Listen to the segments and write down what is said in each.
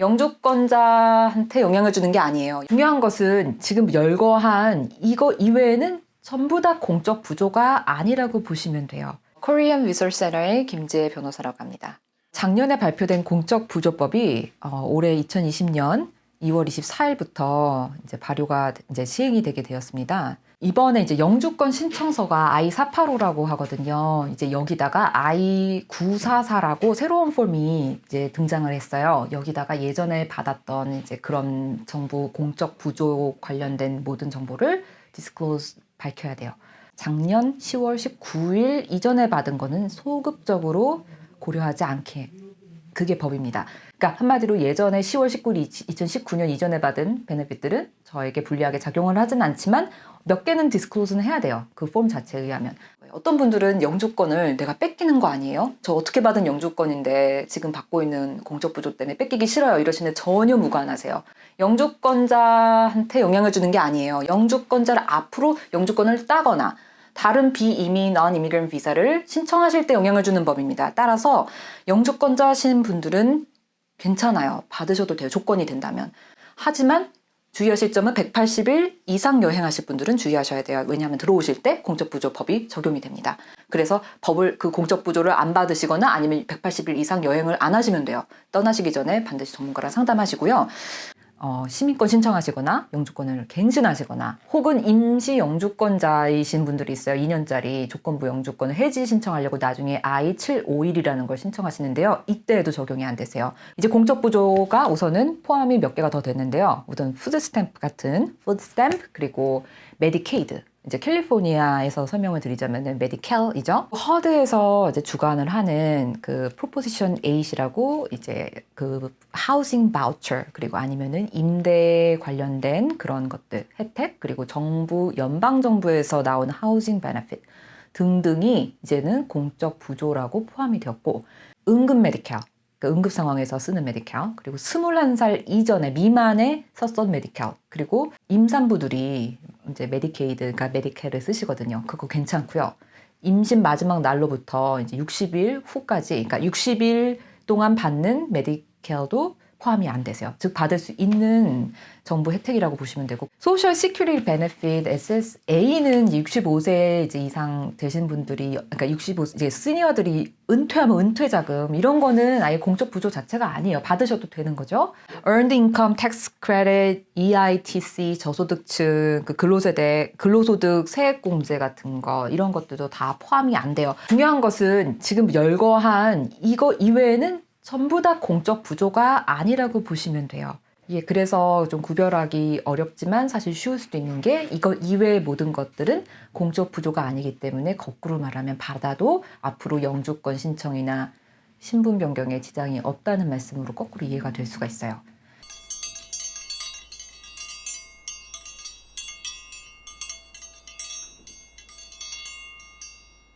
영주권자한테 영향을 주는 게 아니에요. 중요한 것은 지금 열거한 이거 이외에는 전부 다 공적 부조가 아니라고 보시면 돼요. 코리안 리서치 센터의 김재 변호사라고 합니다. 작년에 발표된 공적 부조법이 어, 올해 2020년 2월 24일부터 이제 발효가 이제 시행이 되게 되었습니다. 이번에 이제 영주권 신청서가 I485라고 하거든요. 이제 여기다가 I944라고 새로운 폼이 이제 등장을 했어요. 여기다가 예전에 받았던 이제 그런 정부 공적 부조 관련된 모든 정보를 disclose 밝혀야 돼요. 작년 10월 19일 이전에 받은 거는 소급적으로 고려하지 않게 그게 법입니다. 그러니까 한마디로 예전에 10월 19일 2019년 이전에 받은 benefit들은 저에게 불리하게 작용을 하진 않지만 몇 개는 disclose는 해야 돼요. 그 폼 자체에 의하면. 어떤 분들은 영주권을 내가 뺏기는 거 아니에요? 저 어떻게 받은 영주권인데 지금 받고 있는 공적 부조 때문에 뺏기기 싫어요. 이러시는데 전혀 무관하세요. 영주권자한테 영향을 주는 게 아니에요. 영주권자를 앞으로 영주권을 따거나 다른 비이민, 넌 이미그랜 비자를 신청하실 때 영향을 주는 법입니다. 따라서 영주권자신 분들은 괜찮아요. 받으셔도 돼요. 조건이 된다면. 하지만 주의하실 점은 180일 이상 여행하실 분들은 주의하셔야 돼요. 왜냐하면 들어오실 때 공적부조법이 적용이 됩니다. 그래서 법을 그 공적부조를 안 받으시거나 아니면 180일 이상 여행을 안 하시면 돼요. 떠나시기 전에 반드시 전문가랑 상담하시고요. 어, 시민권 신청하시거나 영주권을 갱신하시거나 혹은 임시 영주권자이신 분들이 있어요. 2년짜리 조건부 영주권을 해지 신청하려고 나중에 I751이라는 걸 신청하시는데요. 이때에도 적용이 안 되세요. 이제 공적 부조가 우선은 포함이 몇 개가 더 됐는데요. 우선 food stamp 같은 food stamp 그리고 메디케이드 이제 캘리포니아에서 설명을 드리자면은 Medi-Cal이죠. HUD에서 이제 주관을 하는 그 Proposition 8이라고 이제 그 housing voucher 그리고 아니면은 임대 관련된 그런 것들 혜택 그리고 정부 연방 정부에서 나온 housing benefit 등등이 이제는 공적 부조라고 포함이 되었고 응급 Medi-Cal 그 응급 상황에서 쓰는 Medi-Cal 그리고 21살 이전에 미만에 썼던 Medi-Cal 그리고 임산부들이 이제 메디케이드 그러니까 Medi-Cal을 쓰시거든요. 그거 괜찮고요. 임신 마지막 날로부터 이제 60일 후까지 그러니까 60일 동안 받는 Medi-Cal도 포함이 안 되세요. 즉 받을 수 있는 정부 혜택이라고 보시면 되고 Social Security benefit SSA는 65세 이제 이상 되신 분들이 그러니까 65 이제 시니어들이 은퇴하면 은퇴 자금 이런 거는 아예 공적 부조 자체가 아니에요. 받으셔도 되는 거죠. Earned Income Tax Credit, EITC 저소득층 그 근로세대 근로소득 세액공제 같은 거 이런 것들도 다 포함이 안 돼요. 중요한 것은 지금 열거한 이거 이외에는 전부 다 공적 부조가 아니라고 보시면 돼요. 예, 그래서 좀 구별하기 어렵지만 사실 쉬울 수도 있는 게 이거 이외의 모든 것들은 공적 부조가 아니기 때문에 거꾸로 말하면 받아도 앞으로 영주권 신청이나 신분 변경에 지장이 없다는 말씀으로 거꾸로 이해가 될 수가 있어요.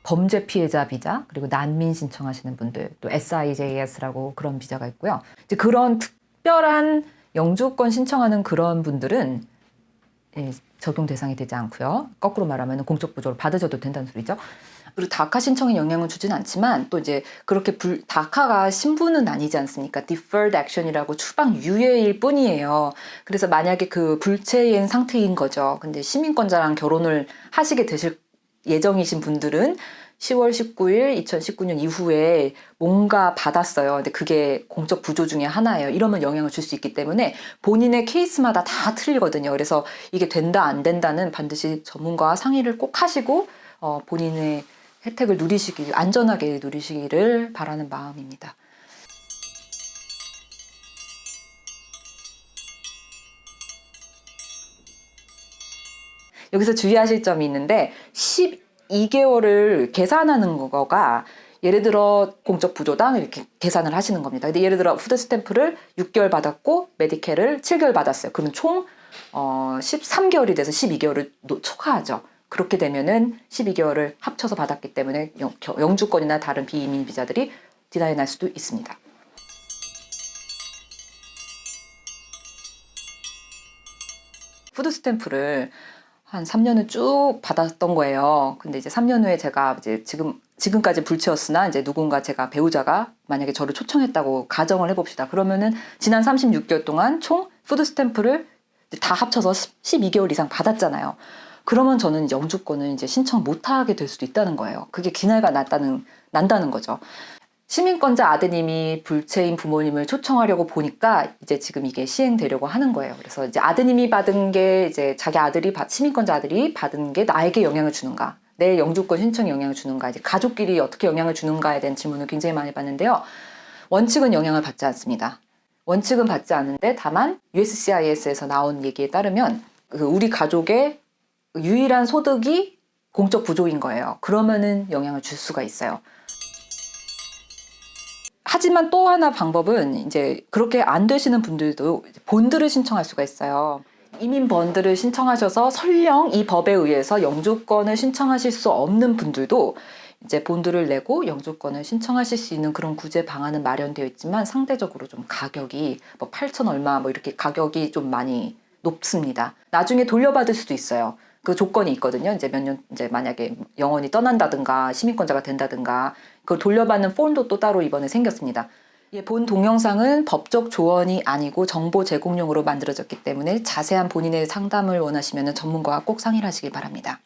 범죄 피해자 비자 그리고 난민 신청하시는 분들 또 SIJS라고 그런 비자가 있고요. 이제 그런 특별한 영주권 신청하는 그런 분들은 예, 적용 대상이 되지 않고요. 거꾸로 말하면 공적 부조를 받으셔도 된다는 소리죠. 그리고 다카 신청에 영향을 주진 않지만 또 이제 그렇게 불, 다카가 신분은 아니지 않습니까? deferred action이라고 추방 유예일 뿐이에요. 그래서 만약에 그 불체인 상태인 거죠. 근데 시민권자랑 결혼을 하시게 되실 예정이신 분들은 10월 19일 2019년 이후에 뭔가 받았어요. 근데 그게 공적 부조 중에 하나예요. 이러면 영향을 줄 수 있기 때문에 본인의 케이스마다 다 틀리거든요. 그래서 이게 된다 안 된다는 반드시 전문가와 상의를 꼭 하시고 어, 본인의 혜택을 누리시기 안전하게 누리시기를 바라는 마음입니다. 여기서 주의하실 점이 있는데 12개월을 계산하는 거가 예를 들어 공적 부조당 이렇게 계산을 하시는 겁니다. 근데 예를 들어 food stamp를 6개월 받았고 Medi-Cal을 7개월 받았어요. 그러면 총 어, 13개월이 돼서 12개월을 초과하죠. 그렇게 되면은 12개월을 합쳐서 받았기 때문에 영, 주권이나 다른 비이민 비자들이 deny 날 수도 있습니다. food stamp를 한 3년을 쭉 받았던 거예요. 근데 이제 3년 후에 제가 이제 지금 지금까지 불체였으나 이제 누군가 제가 배우자가 만약에 저를 초청했다고 가정을 해봅시다. 그러면은 지난 36개월 동안 총 food stamp를 다 합쳐서 12개월 이상 받았잖아요. 그러면 저는 이제 영주권을 이제 신청 못하게 될 수도 있다는 거예요. 그게 deny가 났다는 난다는 거죠. 시민권자 아드님이 불체인 부모님을 초청하려고 보니까 이제 지금 이게 시행되려고 하는 거예요. 그래서 이제 아드님이 받은 게 이제 자기 아들이 받- 시민권자 아들이 받은 게 나에게 영향을 주는가, 내 영주권 신청에 영향을 주는가, 이제 가족끼리 어떻게 영향을 주는가에 대한 질문을 굉장히 많이 받는데요. 원칙은 영향을 받지 않습니다. 원칙은 받지 않는데 다만 USCIS에서 나온 얘기에 따르면 그 우리 가족의 유일한 소득이 공적 부조인 거예요. 그러면은 영향을 줄 수가 있어요. 하지만 또 하나 방법은 이제 그렇게 안 되시는 분들도 본드를 신청할 수가 있어요. 이민 번드를 신청하셔서 설령 이 법에 의해서 영주권을 신청하실 수 없는 분들도 이제 본드를 내고 영주권을 신청하실 수 있는 그런 구제 방안은 마련되어 있지만 상대적으로 좀 가격이 뭐 8천 얼마 뭐 이렇게 가격이 좀 많이 높습니다. 나중에 돌려받을 수도 있어요. 그 조건이 있거든요. 이제 몇 년 이제 만약에 영원히 떠난다든가 시민권자가 된다든가 그걸 돌려받는 폼도 또 따로 이번에 생겼습니다. 예, 본 동영상은 법적 조언이 아니고 정보 제공용으로 만들어졌기 때문에 자세한 본인의 상담을 원하시면 전문가와 꼭 상의를 하시기 바랍니다.